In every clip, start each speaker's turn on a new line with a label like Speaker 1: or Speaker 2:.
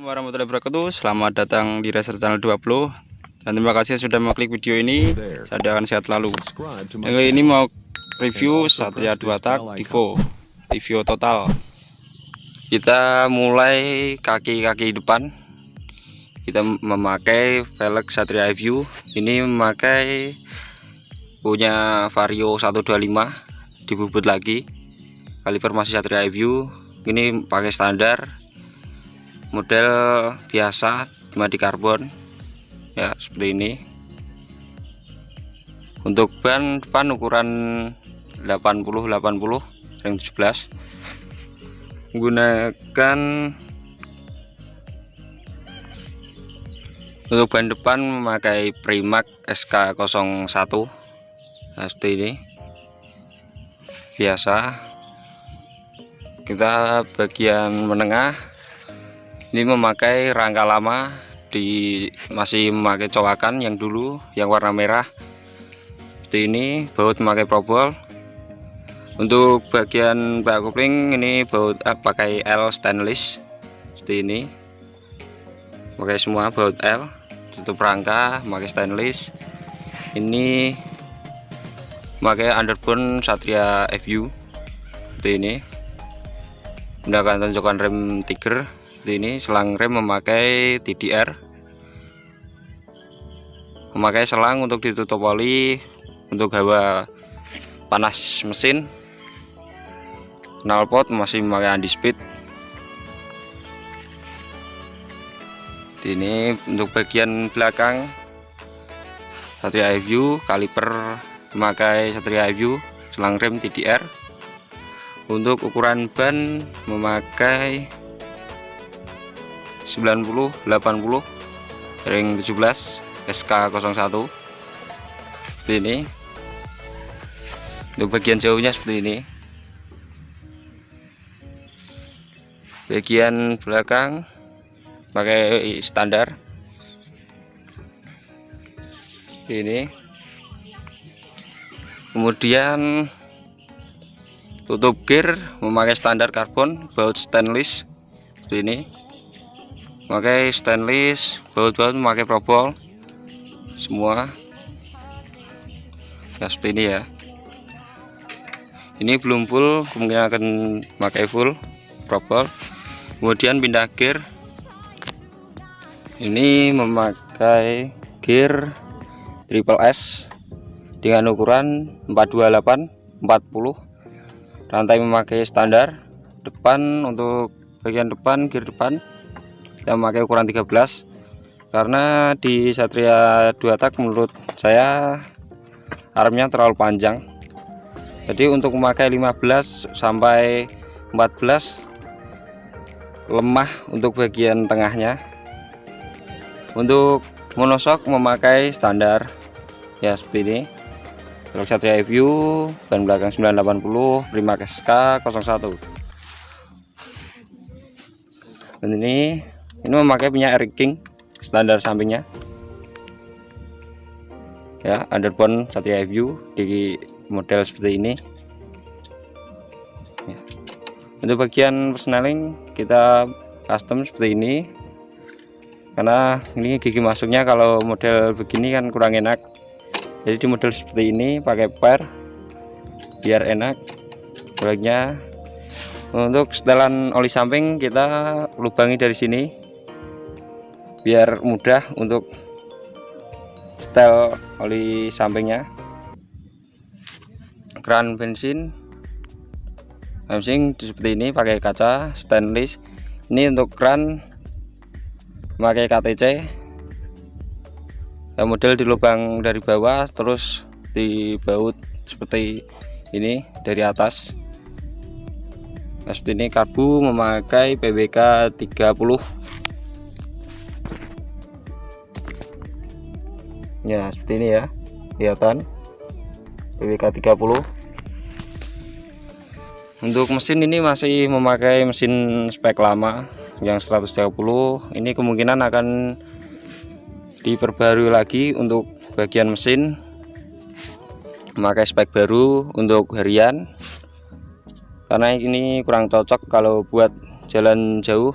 Speaker 1: Assalamualaikum warahmatullahi wabarakatuh. Selamat datang di Racer Channel 20 Dan terima kasih sudah mengklik video ini. Saya akan sehat lalu Yang ini mau review Satria 2 tak Divo Review total. Kita mulai kaki-kaki depan. Kita memakai velg Satria View. Ini memakai Punya Vario 125 Dibubut lagi. Kaliper masih Satria View. Ini pakai standar model biasa cuma di karbon. Ya seperti ini. Untuk ban depan ukuran 80 80 ring 17 menggunakan untuk ban depan memakai Primac SK01 nah, seperti ini. Biasa. Kita bagian menengah ini memakai rangka lama di masih memakai cowakan yang dulu yang warna merah. Seperti ini baut memakai probol untuk bagian bak kopling ini baut eh, pakai L stainless. Seperti ini. Pakai semua baut L. Tutup rangka memakai stainless. Ini memakai underbone Satria FU seperti ini. Menggunakan tonjokan rem Tiger ini selang rem memakai TDR memakai selang untuk ditutup oli untuk hawa panas mesin. Knalpot masih memakai anti speed. Ini untuk bagian belakang Satria iView kaliper memakai Satria iView selang rem TDR untuk ukuran ban memakai 90 80 ring 17 SK01 seperti ini. Untuk bagian jauhnya seperti ini. Bagian belakang pakai standar. Ini. Kemudian tutup gear memakai standar karbon baut stainless. Seperti ini pakai stainless baut-baut memakai probol. Semua. Ya seperti ini ya. Ini belum full kemungkinan akan pakai full probol. Kemudian pindah gear. Ini memakai gear triple S dengan ukuran 428 40 rantai memakai standar. Depan untuk bagian depan gear depan kita memakai ukuran 13 karena di Satria 2 tak menurut saya armnya terlalu panjang. Jadi untuk memakai 15 sampai 14 lemah untuk bagian tengahnya. Untuk monosok memakai standar ya seperti ini. Velg Satria View ban belakang 980 Prima SK 01 dan ini ini memakai punya Eric King standar sampingnya. Ya underbone Satria View di model seperti ini. Ya. untuk bagian persneling kita custom seperti ini. Karena ini gigi masuknya kalau model begini kan kurang enak. Jadi di model seperti ini pakai per biar enak. Baliknya. Untuk setelan oli samping kita lubangi dari sini biar mudah untuk setel oli sampingnya. Keran bensin. Bensin seperti ini pakai kaca stainless. Ini untuk keran pakai KTC ya, model di lubang dari bawah terus di baut seperti ini dari atas. Nah, seperti ini karbu memakai PBK 30 ya seperti ini ya. Kelihatan. PWK 30 untuk mesin ini masih memakai mesin spek lama yang 130 ini kemungkinan akan diperbarui lagi untuk bagian mesin. Memakai spek baru untuk harian. Karena ini kurang cocok kalau buat jalan jauh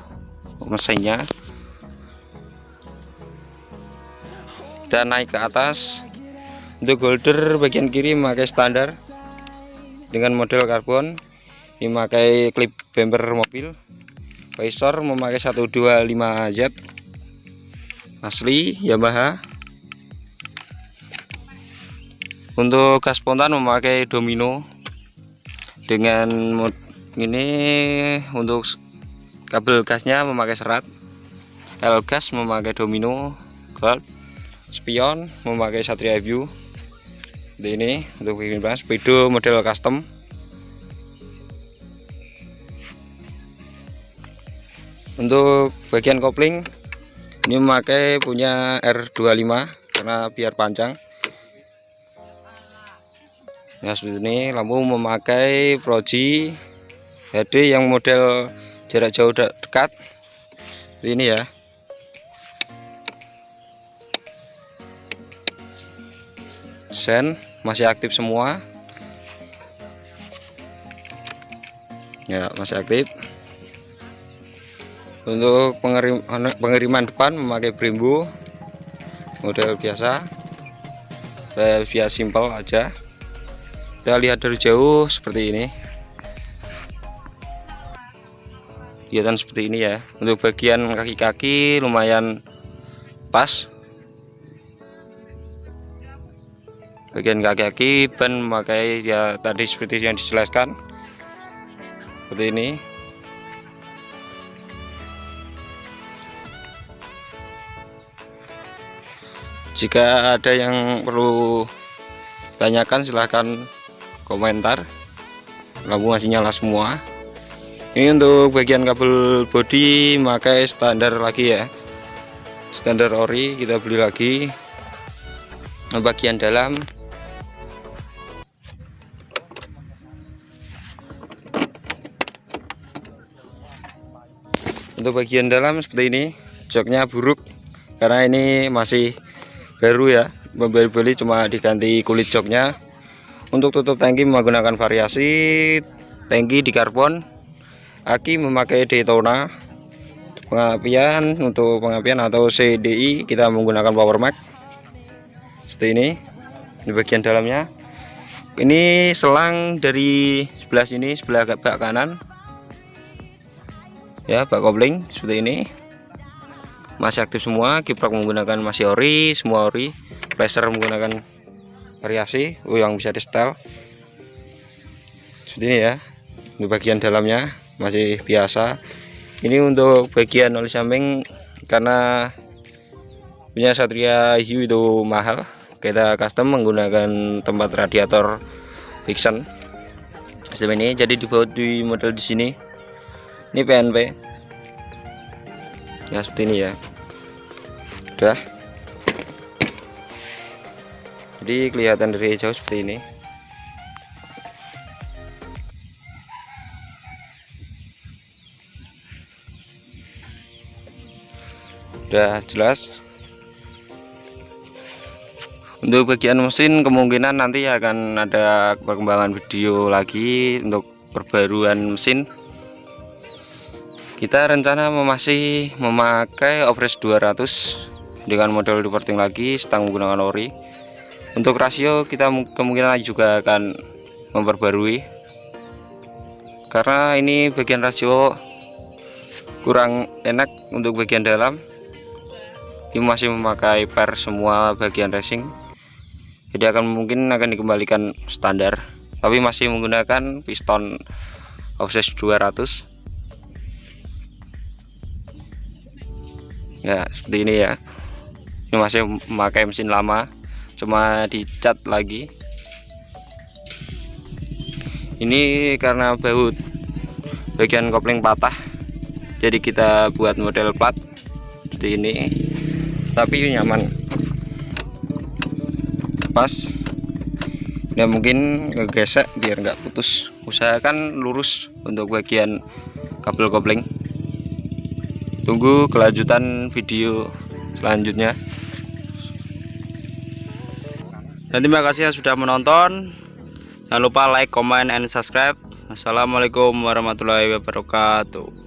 Speaker 1: mesinnya dan naik ke atas. Untuk holder bagian kiri memakai standar dengan model karbon. Ini memakai klip bumper mobil. Visor memakai 125Z asli Yamaha. Untuk gas spontan memakai domino dengan ini untuk kabel gasnya memakai serat. L gas memakai domino gold spion memakai satria view. Seperti ini untuk bikin plan speedo model custom. Untuk bagian kopling ini memakai punya R25 karena biar panjang. Ya seperti ini lampu memakai Proji HD yang model jarak jauh dekat. Ini ya sen masih aktif semua. Ya masih aktif. Untuk pengerim, pengiriman depan memakai Brembo model biasa. Via simple aja. Kita lihat dari jauh seperti ini. Kelihatan seperti ini ya. Untuk bagian kaki-kaki lumayan pas bagian kaki-kaki ban memakai ya tadi seperti yang dijelaskan. Seperti ini. Jika ada yang perlu tanyakan silahkan komentar. Lampu masih nyala semua. Ini untuk bagian kabel body pakai standar lagi ya. Standar ori kita beli lagi. Bagian dalam untuk bagian dalam seperti ini joknya buruk karena ini masih baru ya. Beli cuma diganti kulit joknya. Untuk tutup tangki menggunakan variasi tangki di karbon. Aki memakai Daytona. Pengapian untuk pengapian atau CDI kita menggunakan Power Max seperti ini di bagian dalamnya. Ini selang dari sebelah sini sebelah bak kanan ya bak kopling seperti ini. Masih aktif semua kiprok menggunakan masih ori semua ori laser menggunakan variasi oh, yang bisa di setel seperti ini ya di bagian dalamnya masih biasa. Ini untuk bagian oli samping karena punya Satria Hiu itu mahal. Kita custom menggunakan tempat radiator Vixen sistem ini jadi dibuat di model di sini ini PNP ya seperti ini ya. Udah. Jadi kelihatan dari jauh seperti ini. Udah jelas. Untuk bagian mesin kemungkinan nanti akan ada perkembangan video lagi untuk perbaruan mesin kita rencana masih memakai Opres 200 dengan model reporting lagi setang menggunakan ori. Untuk rasio kita kemungkinan juga akan memperbarui. Karena ini bagian rasio kurang enak untuk bagian dalam. Ini masih memakai per semua bagian racing. Jadi akan mungkin akan dikembalikan standar. Tapi masih menggunakan piston offset 200 ya seperti ini ya. Ini masih memakai mesin lama cuma dicat lagi. Ini karena baut bagian kopling patah jadi kita buat model plat seperti ini tapi nyaman. Pas. Ya mungkin ngegesek biar nggak putus. Usahakan lurus untuk bagian kabel kopling tunggu kelanjutan video selanjutnya. Dan terima kasih sudah menonton. Jangan lupa like comment and subscribe. Assalamualaikum warahmatullahi wabarakatuh